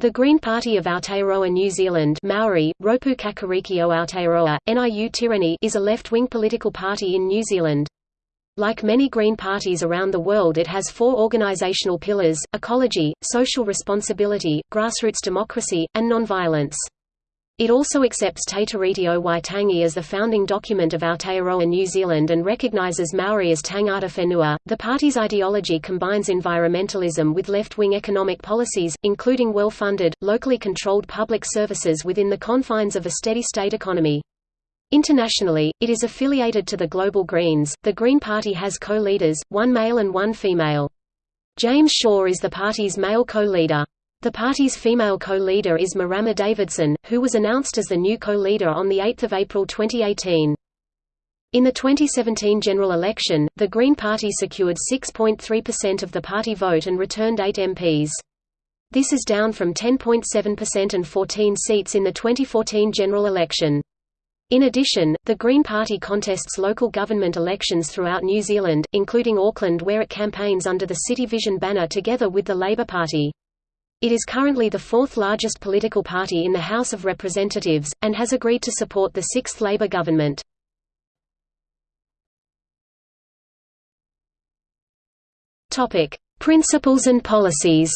The Green Party of Aotearoa New Zealand Maori, Ropu Kakariki o Aotearoa, NIU Tireni is a left-wing political party in New Zealand. Like many Green parties around the world it has four organisational pillars, ecology, social responsibility, grassroots democracy, and nonviolence. It also accepts Te Tiriti o Waitangi as the founding document of Aotearoa New Zealand and recognises Maori as tangata whenua. The party's ideology combines environmentalism with left-wing economic policies, including well-funded, locally controlled public services within the confines of a steady-state economy. Internationally, it is affiliated to the Global Greens. The Green Party has co-leaders, one male and one female. James Shaw is the party's male co-leader. The party's female co-leader is Marama Davidson, who was announced as the new co-leader on 8 April 2018. In the 2017 general election, the Green Party secured 6.3% of the party vote and returned 8 MPs. This is down from 10.7% and 14 seats in the 2014 general election. In addition, the Green Party contests local government elections throughout New Zealand, including Auckland where it campaigns under the City Vision banner together with the Labour Party. It is currently the fourth largest political party in the House of Representatives, and has agreed to support the sixth Labour government. Principles and policies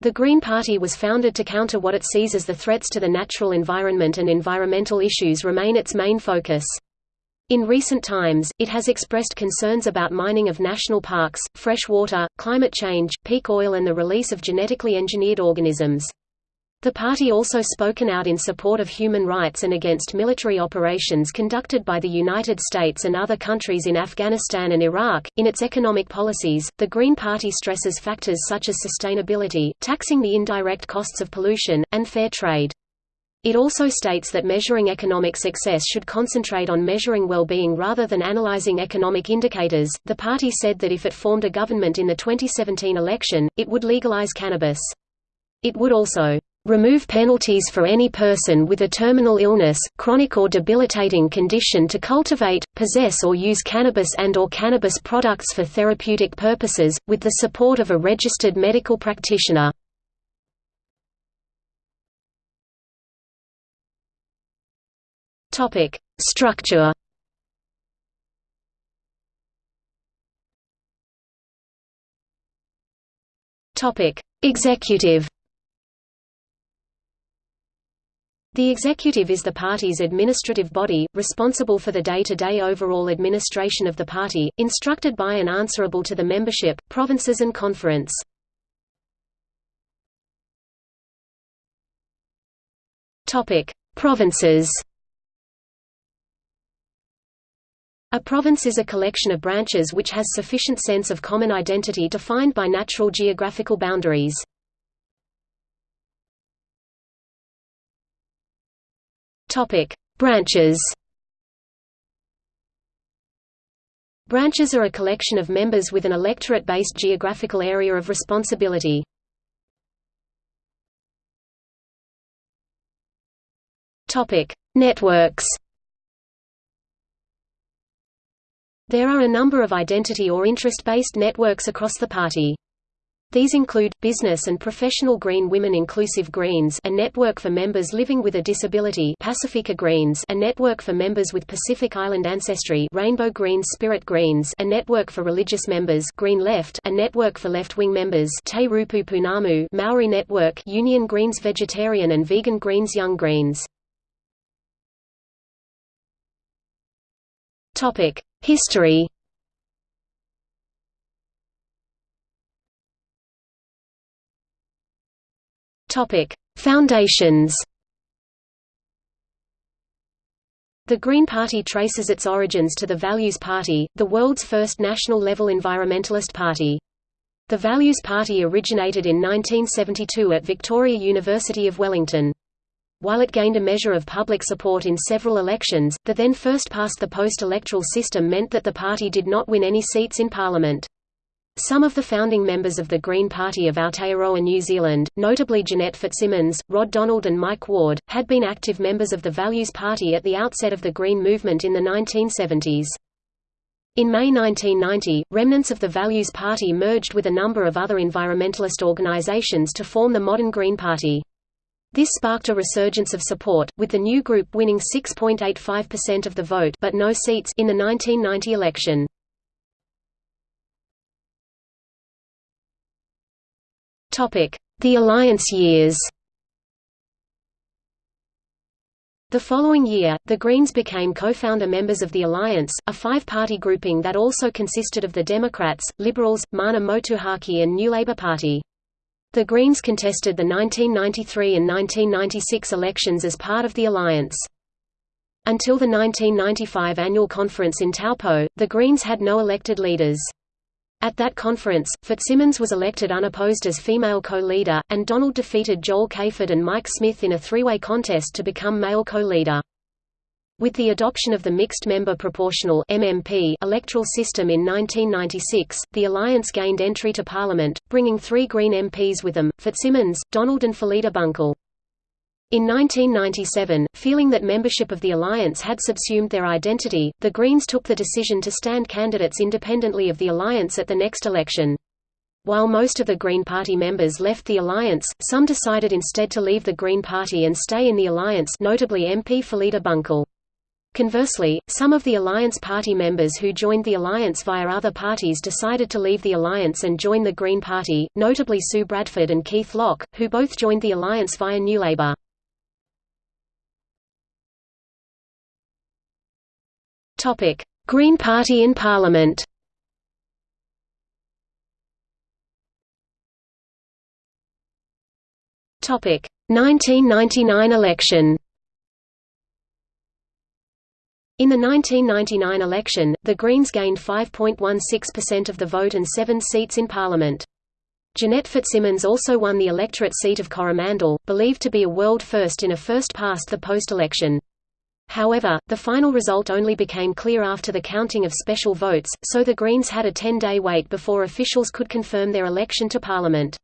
The Green Party was founded to counter what it sees as the threats to the natural environment and environmental issues remain its main focus. In recent times, it has expressed concerns about mining of national parks, fresh water, climate change, peak oil and the release of genetically engineered organisms. The party also spoken out in support of human rights and against military operations conducted by the United States and other countries in Afghanistan and Iraq. In its economic policies, the Green Party stresses factors such as sustainability, taxing the indirect costs of pollution, and fair trade. It also states that measuring economic success should concentrate on measuring well-being rather than analyzing economic indicators. The party said that if it formed a government in the 2017 election, it would legalize cannabis. It would also remove penalties for any person with a terminal illness, chronic or debilitating condition to cultivate, possess or use cannabis and or cannabis products for therapeutic purposes, with the support of a registered medical practitioner. Topic: Structure. Topic: Executive. The executive is the party's administrative body, responsible for the day-to-day -day overall administration of the party, instructed by and answerable to the membership, provinces and conference. Provinces A province is a collection of branches which has sufficient sense of common identity defined by natural geographical boundaries. Branches Branches are a collection of members with an electorate-based geographical area of responsibility. Networks There are a number of identity or interest-based networks across the party. These include, Business and Professional Green Women Inclusive Greens a network for members living with a disability Pacifica Greens a network for members with Pacific Island ancestry Rainbow Greens Spirit Greens a network for religious members Green Left a network for left-wing members Te Ropu Pounamu Maori Network Union Greens Vegetarian and Vegan Greens Young Greens History Topic: Foundations. The Green Party traces its origins to the Values Party, the world's first national-level environmentalist party. The Values Party originated in 1972 at Victoria University of Wellington. While it gained a measure of public support in several elections, the then first past the post electoral system meant that the party did not win any seats in parliament. Some of the founding members of the Green Party of Aotearoa New Zealand, notably Jeanette Fitzsimmons, Rod Donald and Mike Ward, had been active members of the Values Party at the outset of the Green movement in the 1970s. In May 1990, remnants of the Values Party merged with a number of other environmentalist organizations to form the modern Green Party. This sparked a resurgence of support, with the new group winning 6.85% of the vote but no seats in the 1990 election. The Alliance years The following year, the Greens became co-founder members of the Alliance, a five-party grouping that also consisted of the Democrats, Liberals, Mana Motuhake and New Labour Party. The Greens contested the 1993 and 1996 elections as part of the Alliance. Until the 1995 annual conference in Taupo, the Greens had no elected leaders. At that conference, Fitzsimmons was elected unopposed as female co-leader, and Donald defeated Joel Cayford and Mike Smith in a three-way contest to become male co-leader. With the adoption of the mixed-member proportional MMP electoral system in 1996, the alliance gained entry to Parliament, bringing three Green MPs with them, Fitzsimmons, Donald and Phillida Bunkle. In 1997, feeling that membership of the alliance had subsumed their identity, the Greens took the decision to stand candidates independently of the alliance at the next election. While most of the Green Party members left the alliance, some decided instead to leave the Green Party and stay in the alliance notably MP Phillida Bunkle. Conversely, some of the Alliance Party members who joined the alliance via other parties decided to leave the alliance and join the Green Party, notably Sue Bradford and Keith Locke, who both joined the alliance via New Labour. Green Party in Parliament. Topic: 1999 election. In the 1999 election, the Greens gained 5.16% of the vote and seven seats in Parliament. Jeanette Fitzsimmons also won the electorate seat of Coromandel, believed to be a world first in a first-past-the-post election. However, the final result only became clear after the counting of special votes, so the Greens had a 10-day wait before officials could confirm their election to Parliament.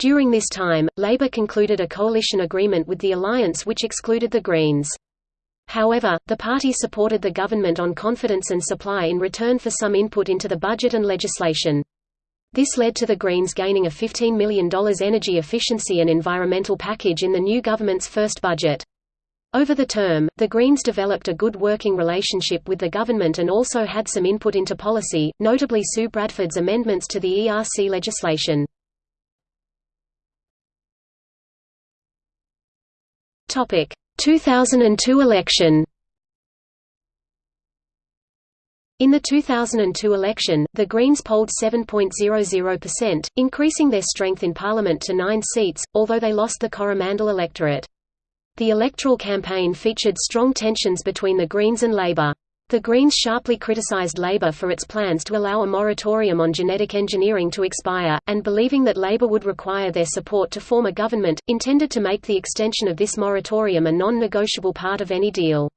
During this time, Labour concluded a coalition agreement with the alliance which excluded the Greens. However, the party supported the government on confidence and supply in return for some input into the budget and legislation. This led to the Greens gaining a $15 million energy efficiency and environmental package in the new government's first budget. Over the term, the Greens developed a good working relationship with the government and also had some input into policy, notably Sue Bradford's amendments to the ERC legislation. 2002 election In the 2002 election, the Greens polled 7.00%, increasing their strength in Parliament to nine seats, although they lost the Coromandel electorate. The electoral campaign featured strong tensions between the Greens and Labour. The Greens sharply criticized Labour for its plans to allow a moratorium on genetic engineering to expire, and believing that Labour would require their support to form a government, intended to make the extension of this moratorium a non-negotiable part of any deal.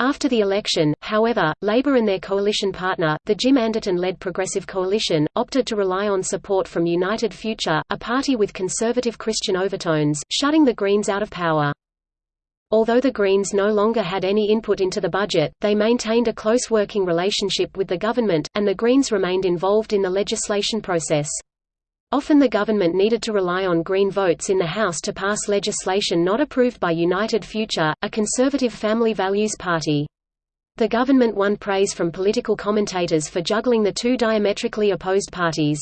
After the election, however, Labour and their coalition partner, the Jim Anderton-led Progressive Coalition, opted to rely on support from United Future, a party with conservative Christian overtones, shutting the Greens out of power. Although the Greens no longer had any input into the budget, they maintained a close working relationship with the government, and the Greens remained involved in the legislation process. Often the government needed to rely on Green votes in the House to pass legislation not approved by United Future, a conservative family values party. The government won praise from political commentators for juggling the two diametrically opposed parties.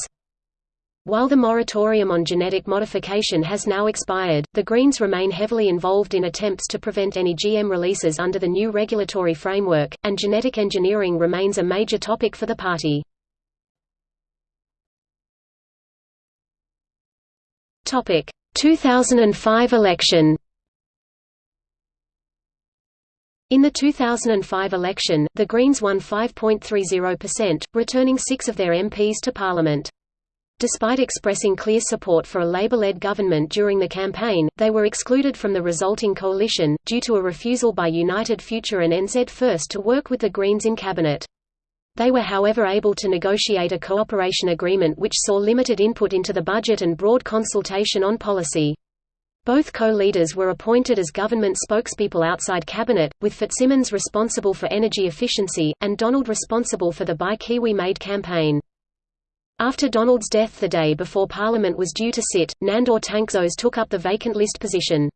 While the moratorium on genetic modification has now expired, the Greens remain heavily involved in attempts to prevent any GM releases under the new regulatory framework, and genetic engineering remains a major topic for the party. Topic: 2005 election In the 2005 election, the Greens won 5.30%, returning six of their MPs to Parliament. Despite expressing clear support for a Labour-led government during the campaign, they were excluded from the resulting coalition, due to a refusal by United Future and NZ First to work with the Greens in cabinet. They were however able to negotiate a cooperation agreement which saw limited input into the budget and broad consultation on policy. Both co-leaders were appointed as government spokespeople outside cabinet, with Fitzsimmons responsible for energy efficiency, and Donald responsible for the Buy Kiwi Made campaign. After Donald's death the day before Parliament was due to sit, Nandor Tanczos took up the vacant list position.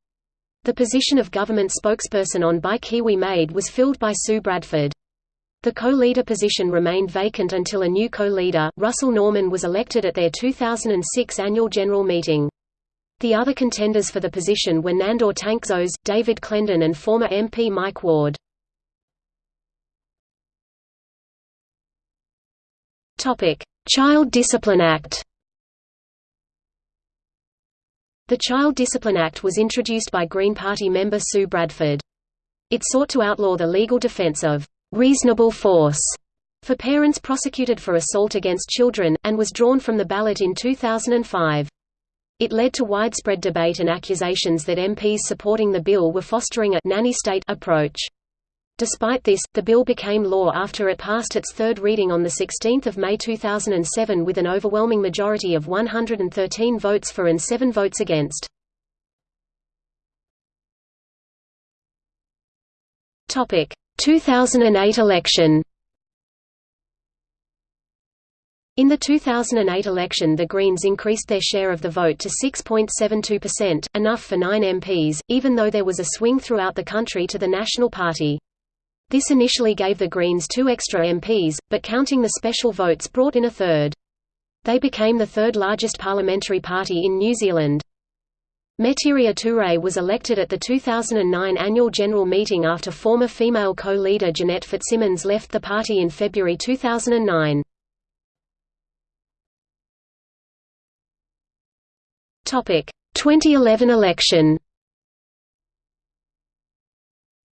The position of government spokesperson on Buy Kiwi Made was filled by Sue Bradford. The co-leader position remained vacant until a new co-leader, Russell Norman was elected at their 2006 annual general meeting. The other contenders for the position were Nandor Tanczos, David Clendon and former MP Mike Ward. Child Discipline Act The Child Discipline Act was introduced by Green Party member Sue Bradford. It sought to outlaw the legal defense of reasonable force for parents prosecuted for assault against children, and was drawn from the ballot in 2005. It led to widespread debate and accusations that MPs supporting the bill were fostering a nanny state approach. Despite this, the bill became law after it passed its third reading on 16 May 2007 with an overwhelming majority of 113 votes for and 7 votes against. Topic: 2008 election In the 2008 election the Greens increased their share of the vote to 6.72%, enough for nine MPs, even though there was a swing throughout the country to the National Party. This initially gave the Greens two extra MPs, but counting the special votes brought in a third. They became the third largest parliamentary party in New Zealand. Metiria Turei was elected at the 2009 annual general meeting after former female co-leader Jeanette Fitzsimmons left the party in February 2009. 2011 election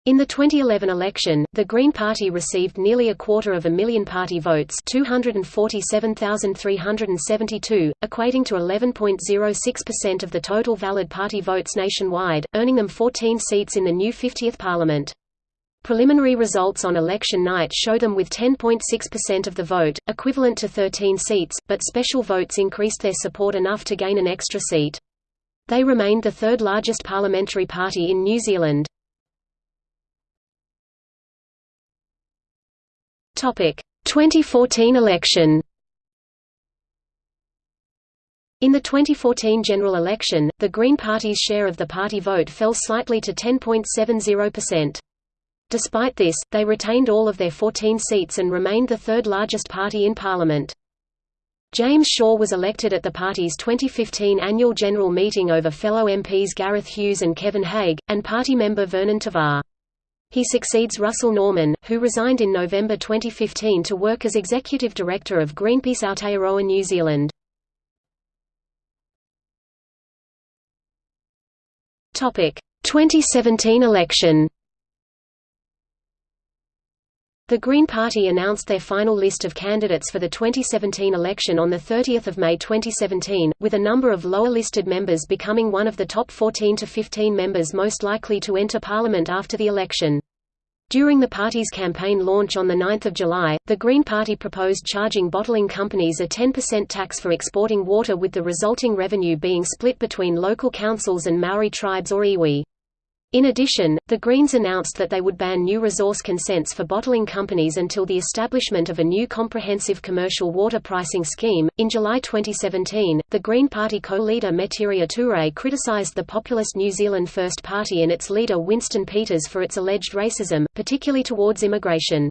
In the 2011 election, the Green Party received nearly a quarter of a million party votes 247,372, equating to 11.06% of the total valid party votes nationwide, earning them 14 seats in the new 50th parliament. Preliminary results on election night show them with 10.6% of the vote, equivalent to 13 seats, but special votes increased their support enough to gain an extra seat. They remained the third largest parliamentary party in New Zealand. 2014 election in the 2014 general election, the Green Party's share of the party vote fell slightly to 10.70%. Despite this, they retained all of their 14 seats and remained the third largest party in Parliament. James Shaw was elected at the party's 2015 annual general meeting over fellow MPs Gareth Hughes and Kevin Hague, and party member Vernon Tava. He succeeds Russell Norman, who resigned in November 2015 to work as executive director of Greenpeace Aotearoa New Zealand. Topic: 2017 election the Green Party announced their final list of candidates for the 2017 election on 30 May 2017, with a number of lower-listed members becoming one of the top 14 to 15 members most likely to enter Parliament after the election. During the party's campaign launch on 9 July, the Green Party proposed charging bottling companies a 10% tax for exporting water with the resulting revenue being split between local councils and Maori tribes or iwi. In addition, the Greens announced that they would ban new resource consents for bottling companies until the establishment of a new comprehensive commercial water pricing scheme. In July 2017, the Green Party co-leader Metiria Turei criticized the populist New Zealand First Party and its leader Winston Peters for its alleged racism, particularly towards immigration.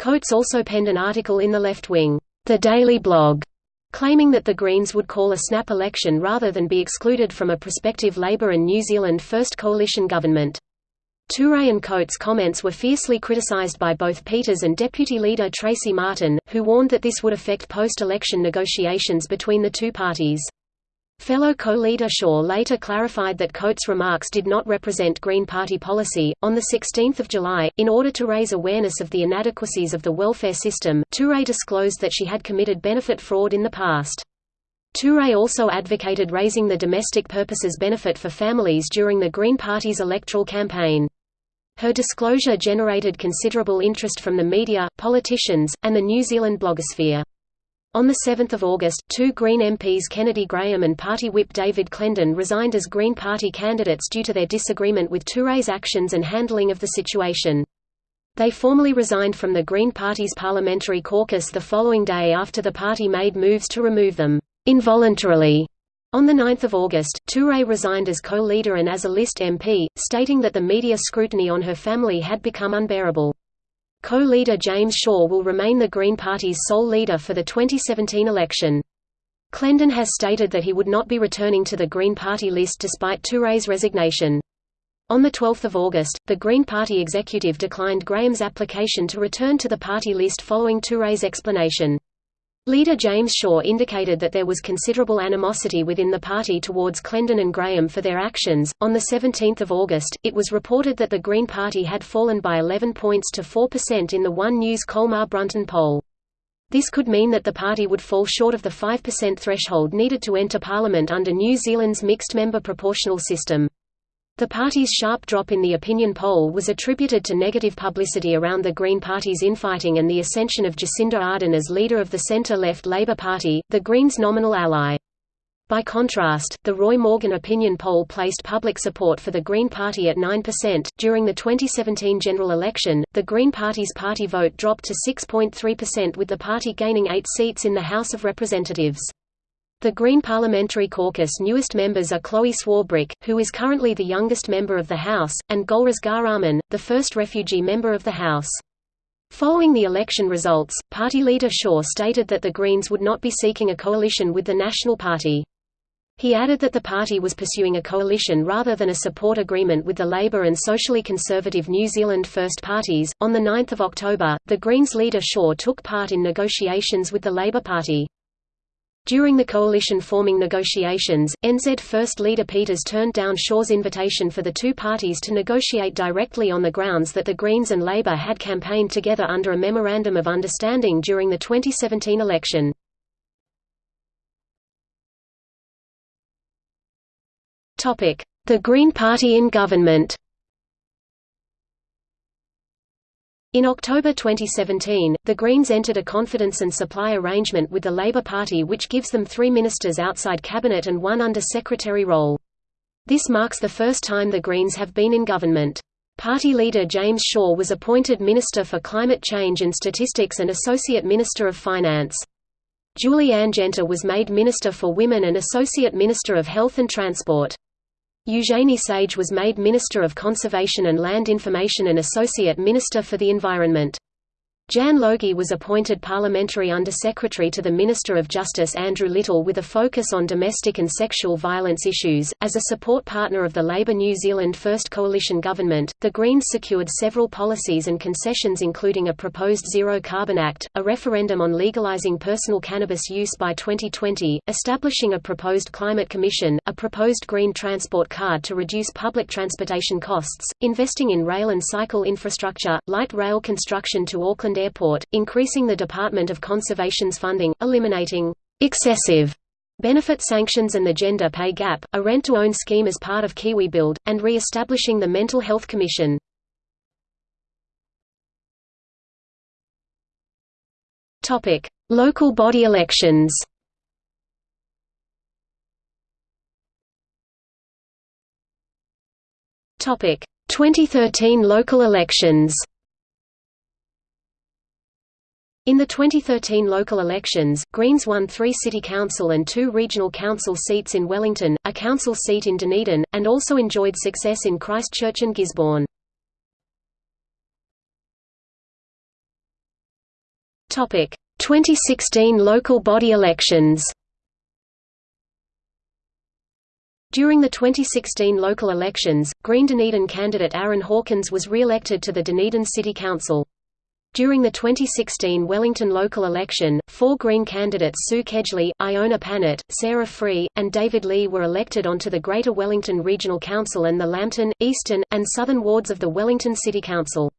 Coates also penned an article in the left-wing, The Daily Blog, claiming that the Greens would call a snap election rather than be excluded from a prospective Labour and New Zealand First coalition government. Turei and Coates' comments were fiercely criticised by both Peters and Deputy Leader Tracey Martin, who warned that this would affect post-election negotiations between the two parties. Fellow co-leader Shaw later clarified that Coates' remarks did not represent Green Party policy. On 16 July, in order to raise awareness of the inadequacies of the welfare system, Turei disclosed that she had committed benefit fraud in the past. Turei also advocated raising the domestic purposes benefit for families during the Green Party's electoral campaign. Her disclosure generated considerable interest from the media, politicians, and the New Zealand blogosphere. On 7 August, two Green MPs Kennedy Graham and party whip David Clendon resigned as Green Party candidates due to their disagreement with Turei's actions and handling of the situation. They formally resigned from the Green Party's parliamentary caucus the following day after the party made moves to remove them involuntarily. On 9 August, Turei resigned as co-leader and as a list MP, stating that the media scrutiny on her family had become unbearable. Co-leader James Shaw will remain the Green Party's sole leader for the 2017 election. Clendon has stated that he would not be returning to the Green Party list despite Turei's resignation. On 12 August, the Green Party executive declined Graham's application to return to the party list following Turei's explanation. Leader James Shaw indicated that there was considerable animosity within the party towards Clendon and Graham for their actions. On 17 August, it was reported that the Green Party had fallen by 11 points to 4% in the One News Colmar Brunton poll. This could mean that the party would fall short of the 5% threshold needed to enter Parliament under New Zealand's mixed-member proportional system. The party's sharp drop in the opinion poll was attributed to negative publicity around the Green Party's infighting and the ascension of Jacinda Ardern as leader of the centre-left Labour Party, the Greens' nominal ally. By contrast, the Roy Morgan opinion poll placed public support for the Green Party at 9%. During the 2017 general election, the Green Party's party vote dropped to 6.3% with the party gaining eight seats in the House of Representatives. The Green Parliamentary Caucus' newest members are Chloe Swarbrick, who is currently the youngest member of the House, and Golriz Ghahraman, the first refugee member of the House. Following the election results, party leader Shaw stated that the Greens would not be seeking a coalition with the National Party. He added that the party was pursuing a coalition rather than a support agreement with the Labour and socially conservative New Zealand First parties. On the 9th of October, the Greens leader Shaw took part in negotiations with the Labour Party. During the coalition-forming negotiations, NZ First Leader Peters turned down Shaw's invitation for the two parties to negotiate directly on the grounds that the Greens and Labour had campaigned together under a Memorandum of Understanding during the 2017 election. The Green Party in government In October 2017, the Greens entered a confidence and supply arrangement with the Labour Party which gives them three ministers outside cabinet and one under-secretary role. This marks the first time the Greens have been in government. Party leader James Shaw was appointed Minister for Climate Change and Statistics and Associate Minister of Finance. Julie Anne Genter was made Minister for Women and Associate Minister of Health and Transport. Eugenie Sage was made Minister of Conservation and Land Information and Associate Minister for the Environment. Jan Logie was appointed Parliamentary Under-Secretary to the Minister of Justice Andrew Little with a focus on domestic and sexual violence issues. As a support partner of the Labour New Zealand First Coalition government, the Greens secured several policies and concessions including a proposed Zero Carbon Act, a referendum on legalising personal cannabis use by 2020, establishing a proposed Climate Commission, a proposed Green Transport Card to reduce public transportation costs, investing in rail and cycle infrastructure, light rail construction to Auckland Airport, increasing the Department of Conservation's funding, eliminating excessive benefit sanctions and the gender pay gap, a rent-to-own scheme as part of Kiwi Build, and re-establishing the Mental Health Commission. Topic: Local body elections Topic: 2013 local elections. In the 2013 local elections, Greens won three city council and two regional council seats in Wellington, a council seat in Dunedin, and also enjoyed success in Christchurch and Gisborne. Topic: 2016 local body elections During the 2016 local elections, Green Dunedin candidate Aaron Hawkins was re-elected to the Dunedin City Council. During the 2016 Wellington local election, four Green candidates Sue Kedgley, Iona Pannett, Sarah Free, and David Lee were elected onto the Greater Wellington Regional Council and the Lambton, Eastern, and Southern wards of the Wellington City Council.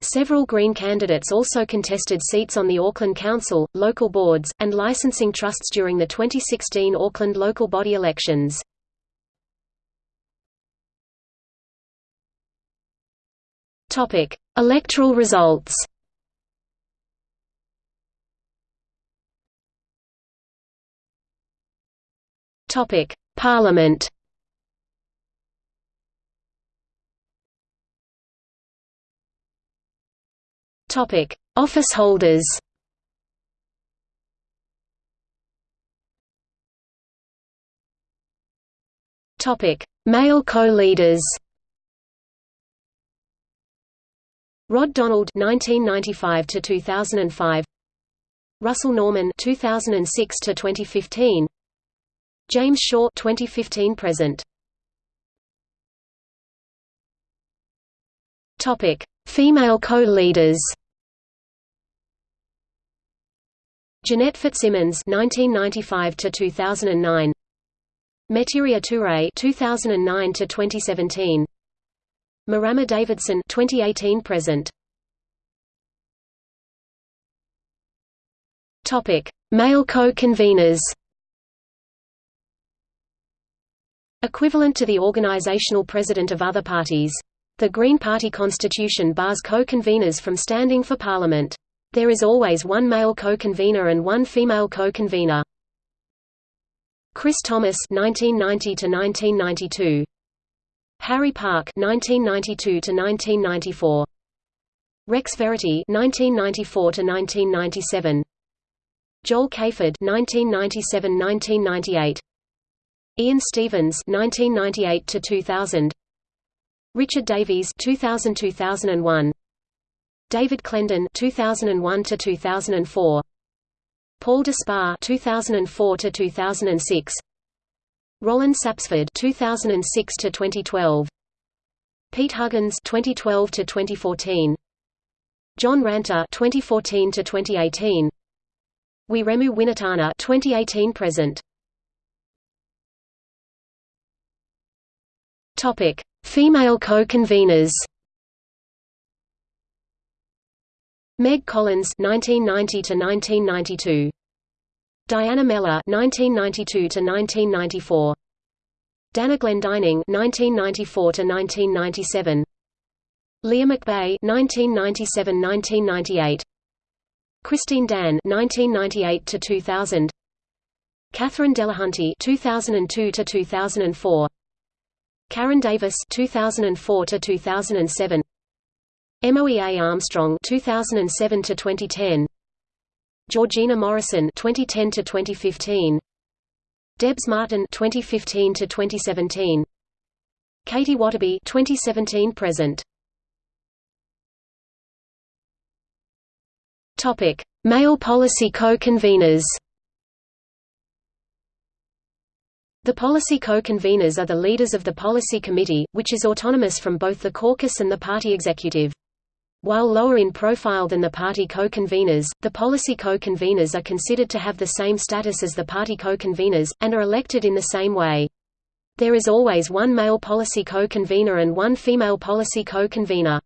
Several Green candidates also contested seats on the Auckland Council, local boards, and licensing trusts during the 2016 Auckland local body elections. Electoral results Topic: Parliament. Topic: Office holders. Topic: Male co-leaders. Rod Donald 1995 to 2005 Russell Norman 2006 to 2015 James Shaw 2015 present. Topic Female co-leaders. Jeanette Fitzsimmons 1995 to 2009 Metiria Turei 2009 to 2017 Marama Davidson 2018 present. Topic Male co-conveners Equivalent to the organizational president of other parties. The Green Party constitution bars co-conveners from standing for parliament. There is always one male co-convener and one female co-convener. Chris Thomas 1990 to 1992 Harry Park 1992 to 1994 Rex Verity 1994 to 1997 Joel Cayford 1997-1998 Ian Stevens 1998 to 2000 Richard Davies 2000-2001 David Clendon 2001 to 2004 Paul Despard 2004 to 2006 Roland Sapsford 2006 to 2012 Pete Huggins 2012 to 2014 John Ranta 2014 to 2018 Wiremu Winitana 2018 present Topic. Female co-conveners Meg Collins 1990 to 1992 Diana Mellor 1992 to 1994 Dana Glendining 1994 to 1997 Leah McBay 1997-1998 Christine Dann 1998 to 2000 Catherine Delahunty 2002 to 2004 Karen Davis 2004 to 2007 Moea Armstrong 2007 to 2010 Georgina Morrison 2010 to 2015 Debs Martin 2015 to 2017 Katie Waterby 2017 present. Topic Male policy co-conveners The policy co-conveners are the leaders of the policy committee, which is autonomous from both the caucus and the party executive. While lower in profile than the party co-conveners, the policy co-conveners are considered to have the same status as the party co-conveners, and are elected in the same way. There is always one male policy co-convener and one female policy co-convener.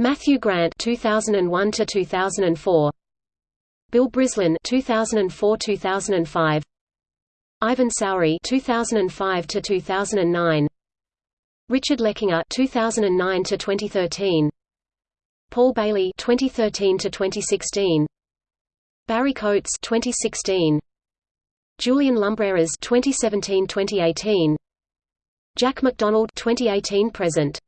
Matthew Grant 2001 to 2004 Bill Brislin 2004-2005 Ivan Sowry 2005 to 2009 Richard Leckinger 2009 to 2013 Paul Bailey 2013 to 2016 Barry Coates 2016 Julian Lumbreras 2017-2018 Jack McDonald 2018 present.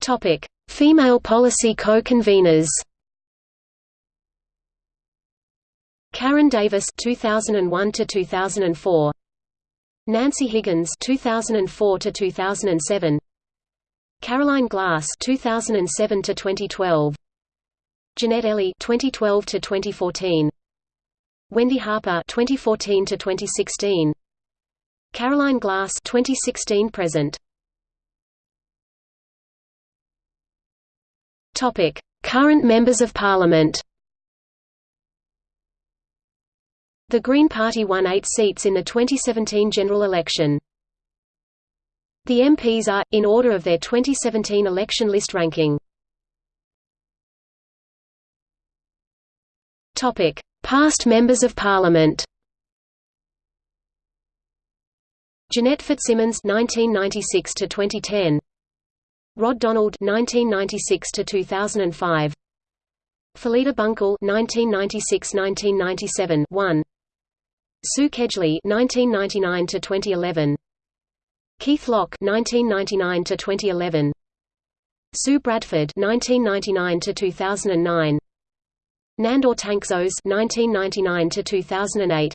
Topic Female policy co-conveners Karen Davis 2001 to 2004 Nancy Higgins 2004 to 2007 Caroline Glass 2007 to 2012 Jeanette Ellie 2012 to 2014 Wendy Harper 2014 to 2016 Caroline Glass 2016 present. Topic Current members of parliament The Green Party won eight seats in the 2017 general election. The MPs are, in order of their 2017 election list ranking. Past Members of Parliament Jeanette Fitzsimmons 1996 to 2010 Rod Donald 1996 to 2005 Phillida Bunkle 1996–1997 1 Sue Kedgley 1999 to 2011 Keith Locke 1999 to 2011 Sue Bradford 1999 to 2009 Nandor Tanczos 1999 to 2008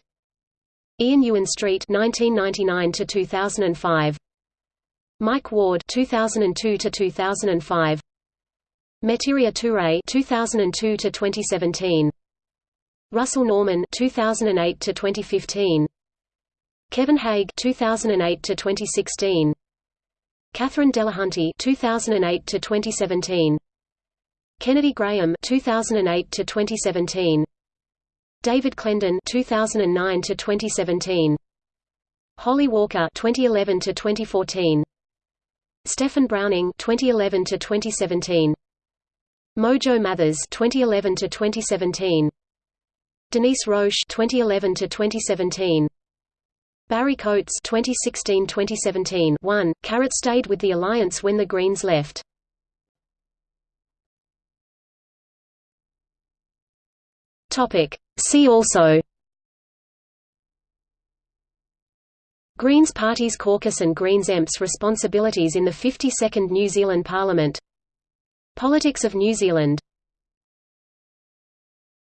Ian Ewen-Street 1999 to 2005 Mike Ward 2002 to 2005 Metiria Turei 2002 to 2017 Russell Norman 2008 to 2015 Kevin Hague 2008 to 2016 Catherine Delahunty 2008 to 2017 Kennedy Graham 2008 to 2017 David Clendon 2009 to 2017 Holly Walker 2011 to 2014 Steffan Browning 2011 to 2017 Mojo Mathers 2011 to 2017 Denise Roche 2011 to 2017 Barry Coates 2016-2017 1 Carrot stayed with the alliance when the Greens left. Topic. See also. Greens Party's caucus and Greens EMP's responsibilities in the 52nd New Zealand Parliament. Politics of New Zealand